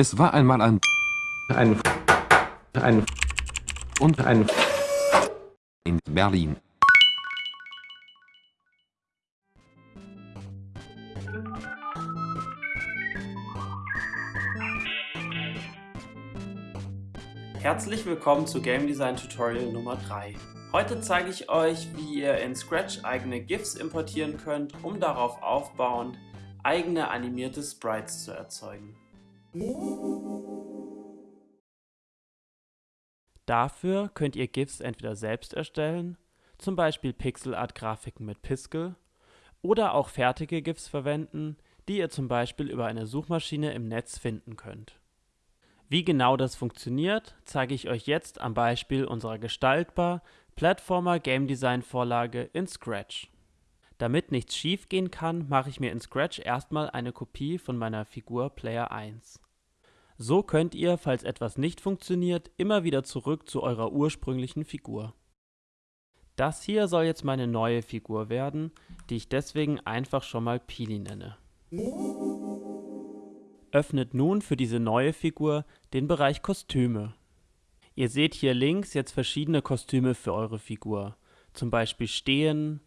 Es war einmal ein ein ein und ein in Berlin. Herzlich willkommen zu Game Design Tutorial Nummer 3. Heute zeige ich euch, wie ihr in Scratch eigene GIFs importieren könnt, um darauf aufbauend eigene animierte Sprites zu erzeugen. Dafür könnt ihr GIFs entweder selbst erstellen, zum Beispiel Pixelart-Grafiken mit Piskel, oder auch fertige GIFs verwenden, die ihr zum Beispiel über eine Suchmaschine im Netz finden könnt. Wie genau das funktioniert, zeige ich euch jetzt am Beispiel unserer gestaltbar Platformer Game Design Vorlage in Scratch. Damit nichts schief gehen kann, mache ich mir in Scratch erstmal eine Kopie von meiner Figur Player 1. So könnt ihr, falls etwas nicht funktioniert, immer wieder zurück zu eurer ursprünglichen Figur. Das hier soll jetzt meine neue Figur werden, die ich deswegen einfach schon mal Pili nenne. Öffnet nun für diese neue Figur den Bereich Kostüme. Ihr seht hier links jetzt verschiedene Kostüme für eure Figur, zum Beispiel Stehen,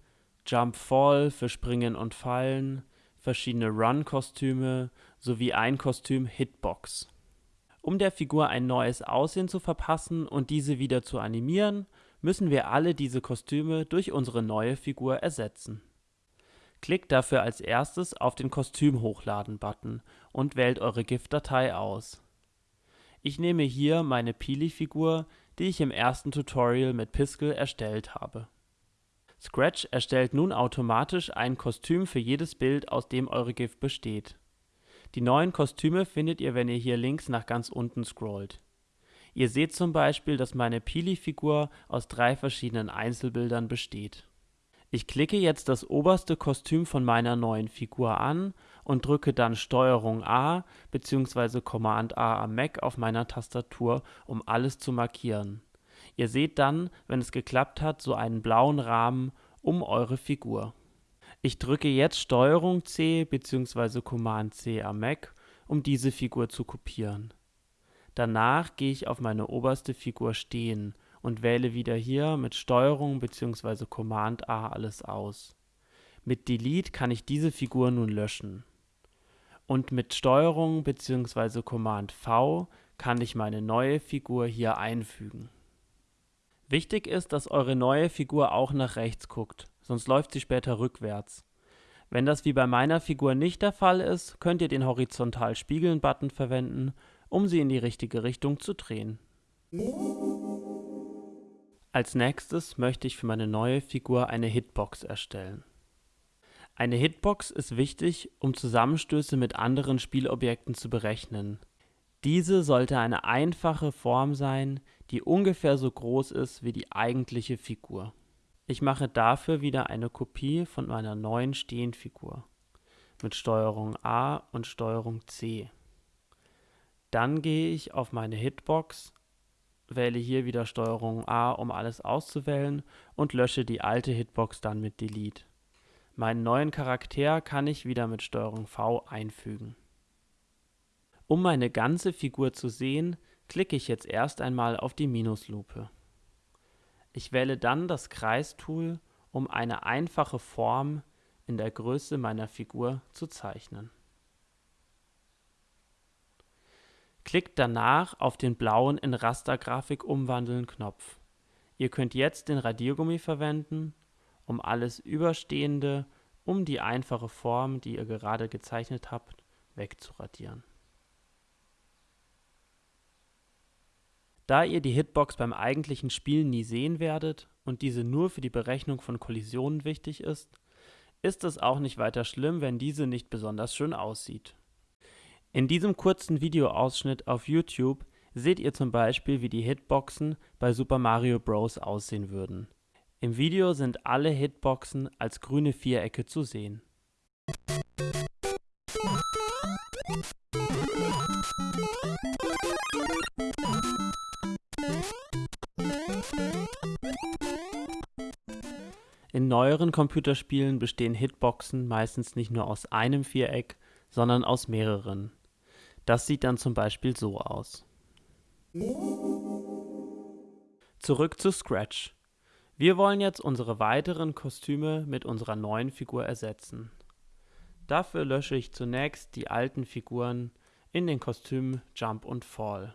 Jump Fall für Springen und Fallen, verschiedene Run-Kostüme sowie ein Kostüm Hitbox. Um der Figur ein neues Aussehen zu verpassen und diese wieder zu animieren, müssen wir alle diese Kostüme durch unsere neue Figur ersetzen. Klickt dafür als erstes auf den Kostüm hochladen Button und wählt eure GIF-Datei aus. Ich nehme hier meine Pili-Figur, die ich im ersten Tutorial mit Piskel erstellt habe. Scratch erstellt nun automatisch ein Kostüm für jedes Bild, aus dem eure GIF besteht. Die neuen Kostüme findet ihr, wenn ihr hier links nach ganz unten scrollt. Ihr seht zum Beispiel, dass meine Pili-Figur aus drei verschiedenen Einzelbildern besteht. Ich klicke jetzt das oberste Kostüm von meiner neuen Figur an und drücke dann STRG A bzw. Command A am Mac auf meiner Tastatur, um alles zu markieren. Ihr seht dann, wenn es geklappt hat, so einen blauen Rahmen um eure Figur. Ich drücke jetzt STRG C bzw. Command C am Mac, um diese Figur zu kopieren. Danach gehe ich auf meine oberste Figur Stehen und wähle wieder hier mit STRG bzw. Command A alles aus. Mit Delete kann ich diese Figur nun löschen. Und mit STRG bzw. Command V kann ich meine neue Figur hier einfügen. Wichtig ist, dass eure neue Figur auch nach rechts guckt sonst läuft sie später rückwärts. Wenn das wie bei meiner Figur nicht der Fall ist, könnt ihr den Horizontal Spiegeln Button verwenden, um sie in die richtige Richtung zu drehen. Als nächstes möchte ich für meine neue Figur eine Hitbox erstellen. Eine Hitbox ist wichtig, um Zusammenstöße mit anderen Spielobjekten zu berechnen. Diese sollte eine einfache Form sein, die ungefähr so groß ist wie die eigentliche Figur. Ich mache dafür wieder eine Kopie von meiner neuen Stehenfigur mit Steuerung A und Steuerung C. Dann gehe ich auf meine Hitbox, wähle hier wieder Steuerung A, um alles auszuwählen und lösche die alte Hitbox dann mit Delete. Meinen neuen Charakter kann ich wieder mit Steuerung V einfügen. Um meine ganze Figur zu sehen, klicke ich jetzt erst einmal auf die Minuslupe. Ich wähle dann das Kreistool, um eine einfache Form in der Größe meiner Figur zu zeichnen. Klickt danach auf den blauen in Rastergrafik umwandeln Knopf. Ihr könnt jetzt den Radiergummi verwenden, um alles Überstehende um die einfache Form, die ihr gerade gezeichnet habt, wegzuradieren. Da ihr die Hitbox beim eigentlichen Spielen nie sehen werdet und diese nur für die Berechnung von Kollisionen wichtig ist, ist es auch nicht weiter schlimm, wenn diese nicht besonders schön aussieht. In diesem kurzen Videoausschnitt auf YouTube seht ihr zum Beispiel, wie die Hitboxen bei Super Mario Bros. aussehen würden. Im Video sind alle Hitboxen als grüne Vierecke zu sehen. In neueren Computerspielen bestehen Hitboxen meistens nicht nur aus einem Viereck, sondern aus mehreren. Das sieht dann zum Beispiel so aus. Zurück zu Scratch. Wir wollen jetzt unsere weiteren Kostüme mit unserer neuen Figur ersetzen. Dafür lösche ich zunächst die alten Figuren in den Kostümen Jump und Fall.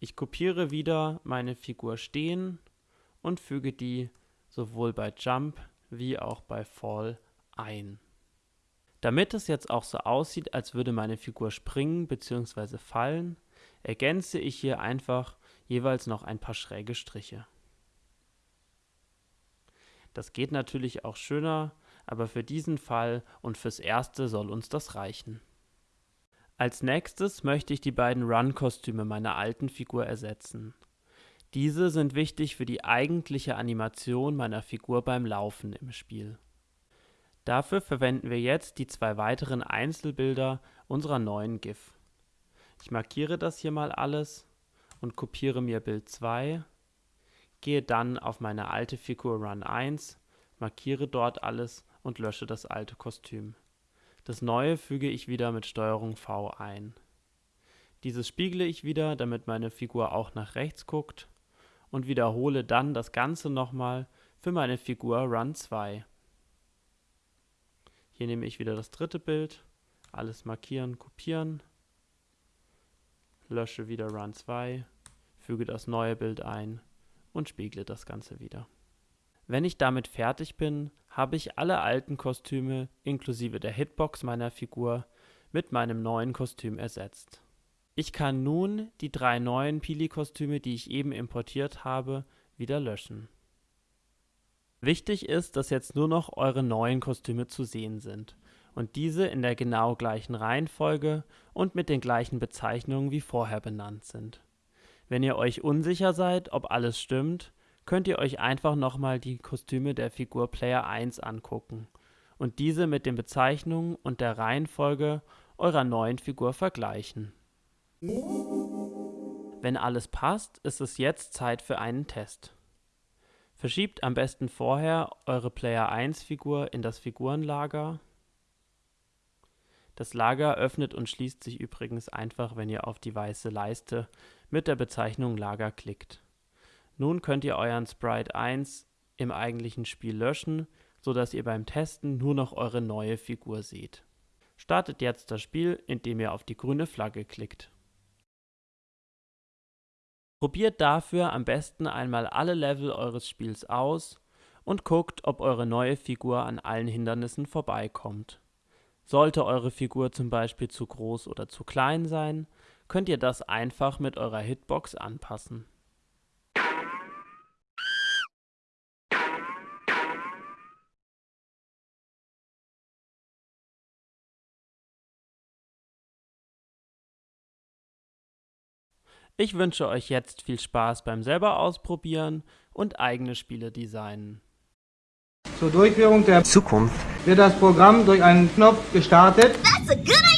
Ich kopiere wieder meine Figur Stehen und füge die sowohl bei Jump wie auch bei Fall ein. Damit es jetzt auch so aussieht, als würde meine Figur springen bzw. fallen, ergänze ich hier einfach jeweils noch ein paar schräge Striche. Das geht natürlich auch schöner, aber für diesen Fall und fürs Erste soll uns das reichen. Als nächstes möchte ich die beiden Run-Kostüme meiner alten Figur ersetzen. Diese sind wichtig für die eigentliche Animation meiner Figur beim Laufen im Spiel. Dafür verwenden wir jetzt die zwei weiteren Einzelbilder unserer neuen GIF. Ich markiere das hier mal alles und kopiere mir Bild 2, gehe dann auf meine alte Figur Run 1, markiere dort alles und lösche das alte Kostüm. Das neue füge ich wieder mit STRG V ein. Dieses spiegle ich wieder, damit meine Figur auch nach rechts guckt und wiederhole dann das Ganze nochmal für meine Figur Run 2. Hier nehme ich wieder das dritte Bild, alles markieren, kopieren, lösche wieder Run 2, füge das neue Bild ein und spiegle das Ganze wieder. Wenn ich damit fertig bin, habe ich alle alten Kostüme inklusive der Hitbox meiner Figur mit meinem neuen Kostüm ersetzt. Ich kann nun die drei neuen Pili-Kostüme, die ich eben importiert habe, wieder löschen. Wichtig ist, dass jetzt nur noch eure neuen Kostüme zu sehen sind und diese in der genau gleichen Reihenfolge und mit den gleichen Bezeichnungen wie vorher benannt sind. Wenn ihr euch unsicher seid, ob alles stimmt, könnt ihr euch einfach nochmal die Kostüme der Figur Player 1 angucken und diese mit den Bezeichnungen und der Reihenfolge eurer neuen Figur vergleichen. Wenn alles passt, ist es jetzt Zeit für einen Test. Verschiebt am besten vorher eure Player 1 Figur in das Figurenlager. Das Lager öffnet und schließt sich übrigens einfach, wenn ihr auf die weiße Leiste mit der Bezeichnung Lager klickt. Nun könnt ihr euren Sprite 1 im eigentlichen Spiel löschen, sodass ihr beim Testen nur noch eure neue Figur seht. Startet jetzt das Spiel, indem ihr auf die grüne Flagge klickt. Probiert dafür am besten einmal alle Level eures Spiels aus und guckt, ob eure neue Figur an allen Hindernissen vorbeikommt. Sollte eure Figur zum Beispiel zu groß oder zu klein sein, könnt ihr das einfach mit eurer Hitbox anpassen. Ich wünsche euch jetzt viel Spaß beim selber ausprobieren und eigene Spiele designen. Zur Durchführung der Zukunft wird das Programm durch einen Knopf gestartet. That's a good